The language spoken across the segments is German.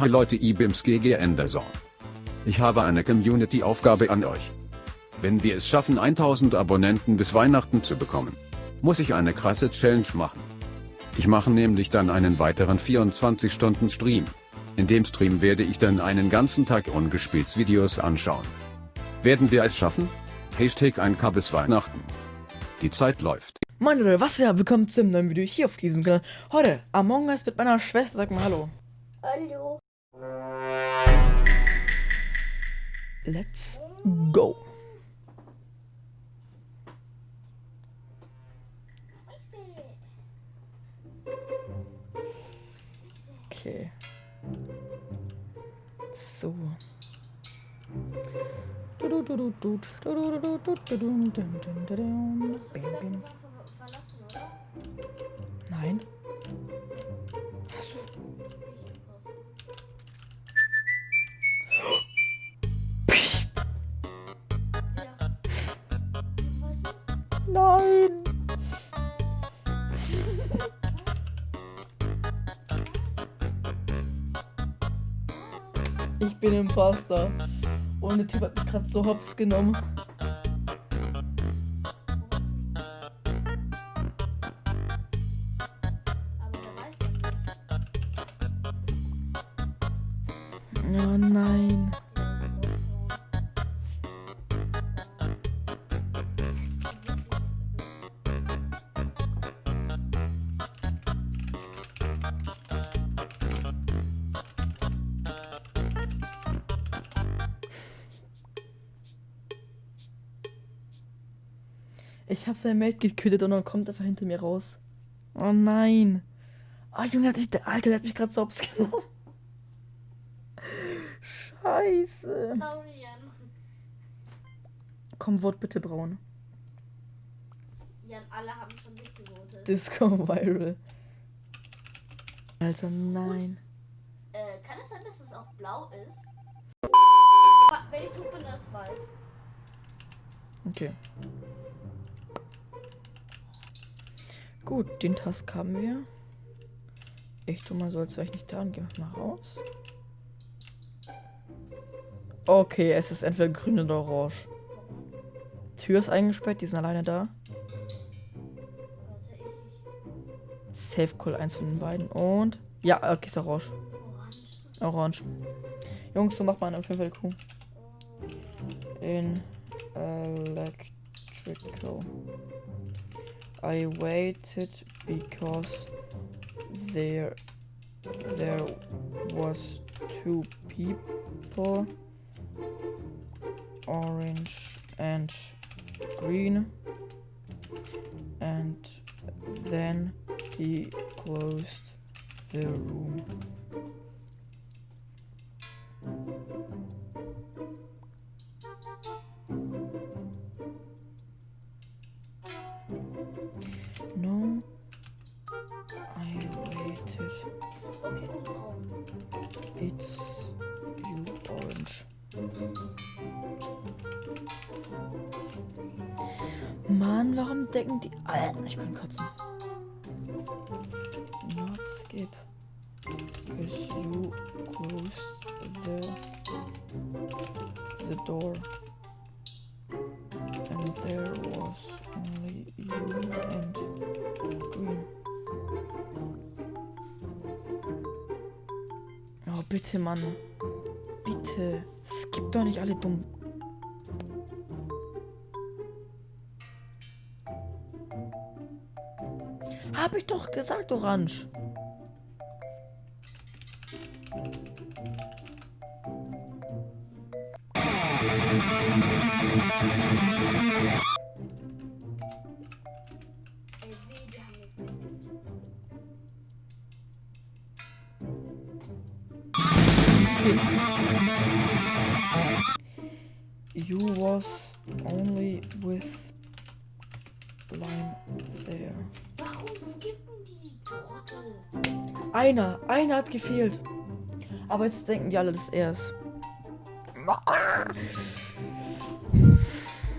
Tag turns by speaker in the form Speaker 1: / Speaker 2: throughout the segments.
Speaker 1: Hi Leute IBIMS GG Anderson. Ich habe eine Community-Aufgabe an euch. Wenn wir es schaffen 1000 Abonnenten bis Weihnachten zu bekommen, muss ich eine krasse Challenge machen. Ich mache nämlich dann einen weiteren 24 Stunden Stream. In dem Stream werde ich dann einen ganzen Tag ungespielt Videos anschauen. Werden wir es schaffen? Hashtag 1K bis Weihnachten. Die Zeit läuft.
Speaker 2: Moin Leute, was ja, willkommen zum neuen Video hier auf diesem Kanal. Heute Among Us mit meiner Schwester, sag mal Hallo.
Speaker 3: Hallo.
Speaker 2: Let's go. Okay. So. Nein. Ich bin Imposter. Und der Typ hat mich gerade so hops genommen. Ich hab sein Mate getötet und dann kommt er einfach hinter mir raus. Oh nein. Oh Junge, der hat mich, der Alter, der hat mich gerade so hops genommen. Scheiße.
Speaker 3: Sorry, Jan.
Speaker 2: Komm, Wort bitte braun.
Speaker 3: Jan, alle haben schon dich gewotet.
Speaker 2: Disco Viral. Alter, nein.
Speaker 3: Äh, kann es sein, dass es auch blau ist? Wenn ich tot bin, das weiß.
Speaker 2: Okay. Gut, den Task haben wir. Ich tu mal so, als wäre ich nicht da und gehe mal raus. Okay, es ist entweder grün oder orange. Tür ist eingesperrt, die sind alleine da. Safe Call eins von den beiden. Und. Ja, okay, ist orange. Orange. Jungs, so macht man auf jeden Fall cool. in electrical. I waited because there there was two people orange and green and then he closed the room Mann, warum decken die. Alter, ich kann kotzen. Not skip. Cause you closed the the door. And there was only you and green. Oh, bitte, Mann. Bitte. Skip doch nicht alle dumm. Hab ich doch gesagt, Orange. You was only with Einer, einer hat gefehlt. Aber jetzt denken die alle, dass er ist.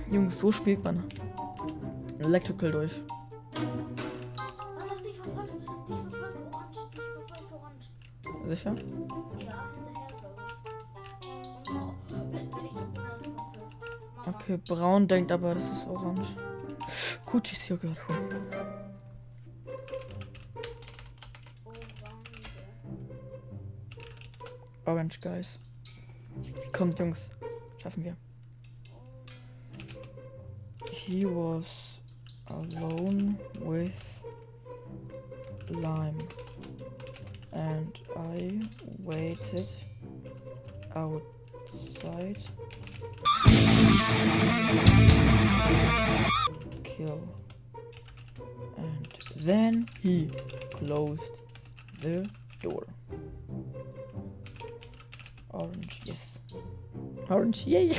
Speaker 2: Jungs, so spielt man. Electrical durch. Sicher? Okay, braun denkt aber, das ist orange. Kutschis ist hier
Speaker 3: gehört.
Speaker 2: Orange, guys. Kommt, Jungs. Schaffen wir. He was alone with lime. And I waited outside. Kill. And then he closed the Orange, yay!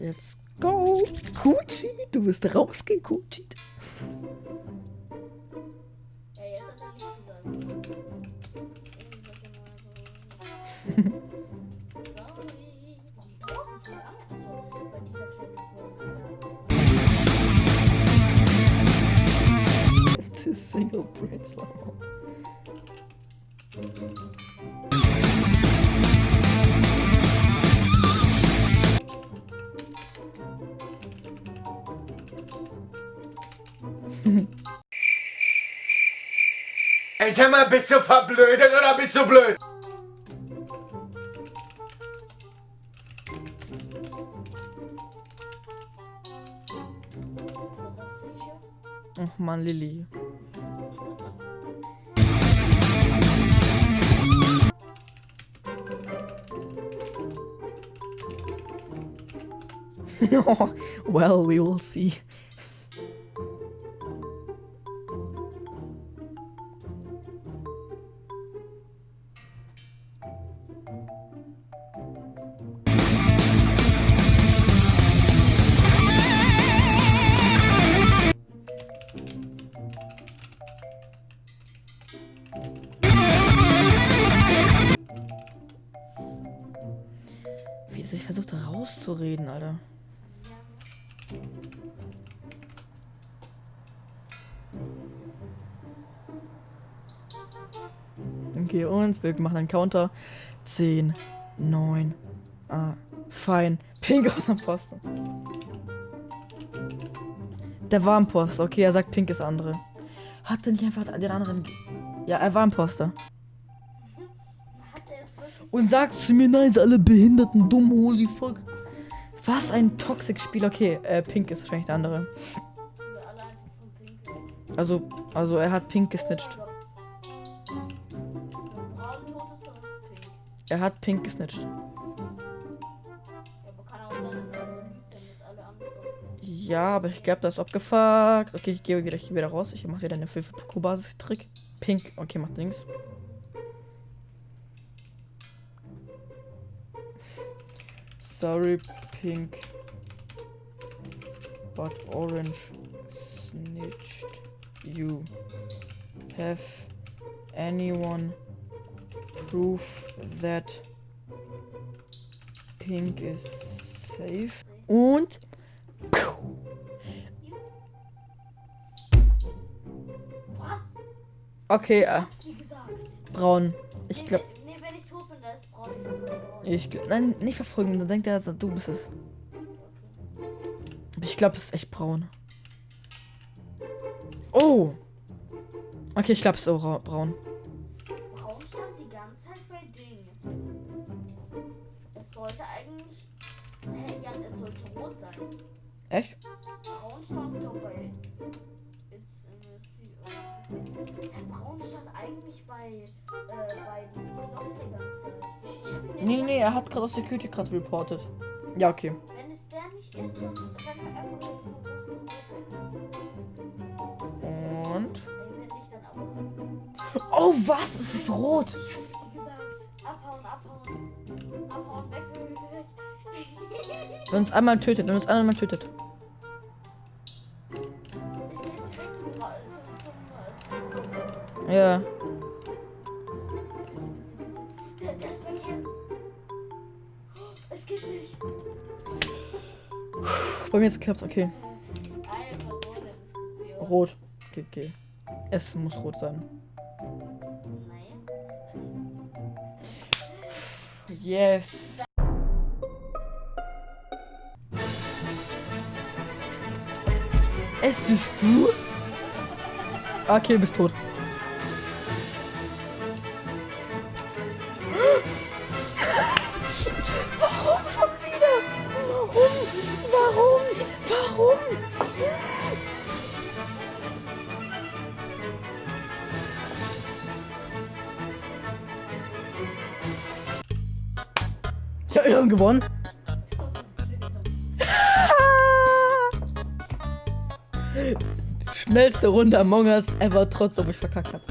Speaker 2: Let's go! Gucci, du bist rausgekutscht. Single bread slow.
Speaker 4: Ey, sag mal, bist du verblödet oder bist du blöd?
Speaker 2: Oh Mann, Lilly. well, we will see. Versucht rauszureden, Alter. Okay, und wir machen einen Counter. 10, 9, ah, fein. Pink aus dem Posten. Der war ein Poster. Okay, er sagt Pink ist der andere. Hat er nicht einfach den anderen... Ja, er war ein Poster.
Speaker 3: Hat er jetzt wirklich
Speaker 2: Und sagst zu mir, nein, sind alle Behinderten dumm, holy fuck. Was ein Toxic-Spiel. Okay, äh, Pink ist wahrscheinlich der andere. Also, also er hat Pink gesnitcht. Er hat Pink gesnitcht.
Speaker 3: Ja, aber er
Speaker 2: ich glaube, das ist abgefuckt. Okay, ich gehe wieder, wieder raus. Ich mache wieder eine 5 basis trick Pink, okay, macht links. Sorry, Pink. But Orange snitched you. Have anyone proof that Pink is safe? Und? Okay, äh, braun. Ich
Speaker 3: nee,
Speaker 2: glaube,
Speaker 3: ich
Speaker 2: nein, nicht verfolgen, dann denkt er, du bist es. Ich glaube, es ist echt braun. Oh! Okay, ich glaube, es ist auch ra- braun.
Speaker 3: Braun stand die ganze Zeit bei Ding. Es sollte eigentlich. Hä, Jan, es sollte rot sein.
Speaker 2: Echt?
Speaker 3: Braun stand doch bei. Hä, Braun stand eigentlich bei. Äh, bei dem Knopf die ganze Zeit.
Speaker 2: Nee, nee, er hat gerade aus Security gerade reported. Ja, okay.
Speaker 3: Wenn es der nicht ist, dann kann er einfach
Speaker 2: Und. Oh, was? Es ist rot!
Speaker 3: Ich hab sie gesagt. Abhauen, abhauen. Abhauen, weg.
Speaker 2: Wenn uns einmal tötet, wenn uns einmal tötet.
Speaker 3: Ich bin
Speaker 2: bei mir jetzt klappt, okay. Rot. Okay, okay. Es muss rot sein. Yes. Es bist du? Okay, du bist tot. Ja, wir haben gewonnen. Schnellste Runde Among Us ever, trotz ob ich verkackt habe.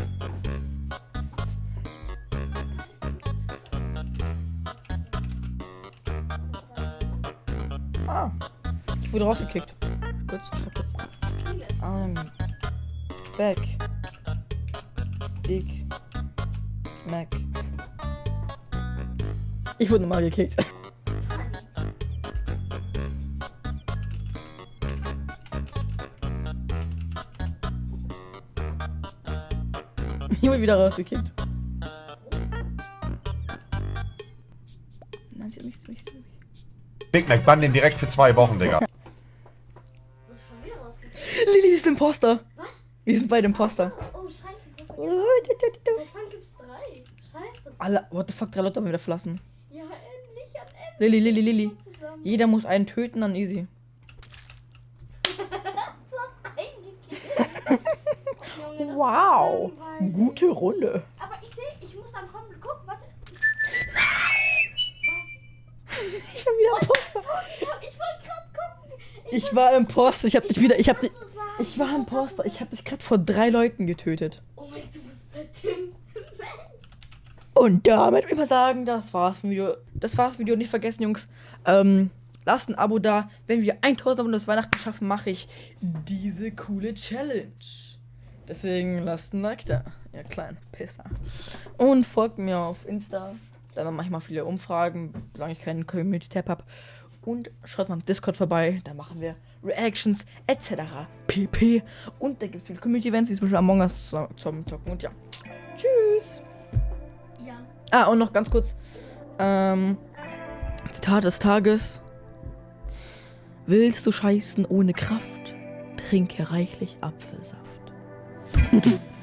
Speaker 2: Ah, ich wurde rausgekickt. Kurz, schreib kurz. I'm back. Big Mac. Ich wurde nochmal gekickt. Ich wurde wieder rausgekickt. Nein, sie hat mich, mich, mich.
Speaker 5: Big Mac, bann den direkt für zwei Wochen, Digga.
Speaker 3: Du bist schon wieder rausgekommen.
Speaker 2: Lili ist Imposter.
Speaker 3: Was?
Speaker 2: Wir sind beide Imposter.
Speaker 3: Oh, scheiße. Vergessen. Seit wann gibt's drei? Scheiße.
Speaker 2: Alle, what the fuck, drei Leute haben wieder verlassen. Lili, Lili.
Speaker 3: Zusammen.
Speaker 2: Jeder muss einen töten, dann easy.
Speaker 3: Du hast eingekickt. Junge,
Speaker 2: Wow. Gute Runde.
Speaker 3: Aber ich sehe, ich muss dann kommen. Guck, warte.
Speaker 2: Ich war wieder Imposter.
Speaker 3: Was? Ich, hab- ich wollte gerade gucken.
Speaker 2: Ich war Imposter. Ich hab dich wieder, ich hab dich, ich war Imposter. Ich hab dich gerade vor drei Leuten getötet.
Speaker 3: Oh mein, du bist der dümmste Mensch.
Speaker 2: Und damit würde ich mal sagen, das war's vom Video. Das war's Video. Nicht vergessen, Jungs. Ähm, lasst ein Abo da. Wenn wir 1000 Abonnenten bis Weihnachten schaffen, mache ich diese coole Challenge. Deswegen lasst ein Like da. Ihr kleinen Pisser. Und folgt mir auf Insta. Da mache ich mal viele Umfragen, solange ich keinen Community-Tab habe. Und schaut mal im Discord vorbei. Da machen wir Reactions etc. pp. Und da gibt es viele Community-Events, wie zum Beispiel Among Us zum Zocken. Und ja. Tschüss. Ah, und noch ganz kurz. Ähm, Zitat des Tages. Willst du scheißen ohne Kraft? Trinke reichlich Apfelsaft.